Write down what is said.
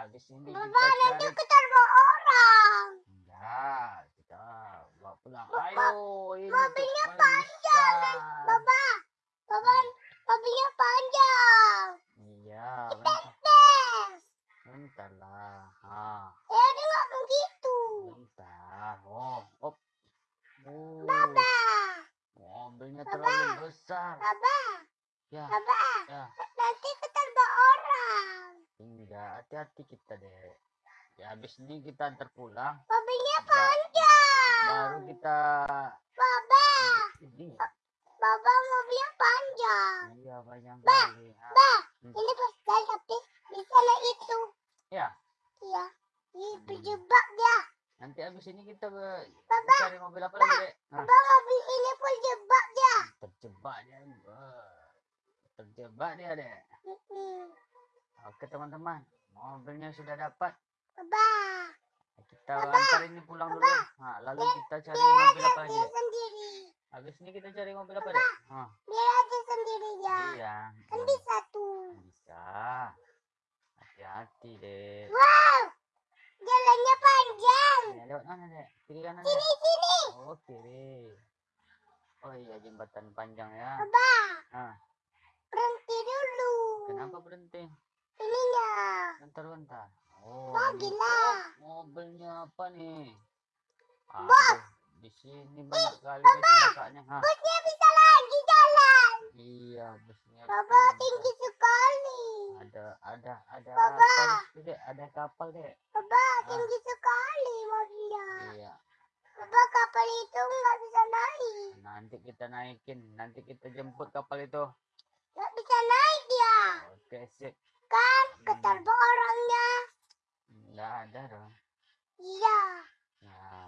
habis ini Baba, kita nanti kita bawa orang. enggak kita bawa pulang ayo ini mobilnya paling besar. Baba, Baba, mobilnya panjang. iya bentar, Tes. bentar lah ah. Ya, dia nggak begitu. bentar oh op. Oh, Baba, mobilnya terlalu besar. Baba, ya Baba, ya nanti kita bawa orang. enggak hati-hati kita deh ya habis ini kita antar pulang Mobilnya Ba- panjang. baru kita Baba, ini Baba mobilnya panjang. iya banyak Ba, kali ah. Ba, Hmm. ini pasal tapi di sana itu. ya Iya, ini Hmm. berjebak dia. nanti habis ini kita be- Baba, cari mobil apa lagi dek Hah? Baba mobil ini pun jebak dia. terjebak dia terjebak dia deh Mm-mm. oke teman-teman mobilnya sudah dapat. Baba, kita antar ini pulang dulu. Nah, lalu kita cari mobil apa dek sendiri. habis ini kita cari mobil apa Hah, Dia aja sendiri ya. iya. Kan bisa tuh. bisa. Hati-hati deh Wow, jalannya panjang. ya, lewat mana dek? Kiri kanan Sini dek? Sini. oh kiri. Oh iya jembatan panjang ya. Baba, ah berhenti dulu. kenapa berhenti. Bentar bentar oh lah. oh, mobilnya apa nih Aduh, di sini banyak kali kecelakaannya ha Busnya bisa lagi jalan. iya busnya Baba tinggi. sekali. ada ada ada Baba. situ, dek ada kapal dek Baba tinggi sekali mobilnya. iya Baba kapal itu nggak bisa naik. nanti kita naikin nanti kita jemput kapal itu Nggak bisa naik dia. oke sip ketar orangnya? Enggak ada dong. Iya. Ya.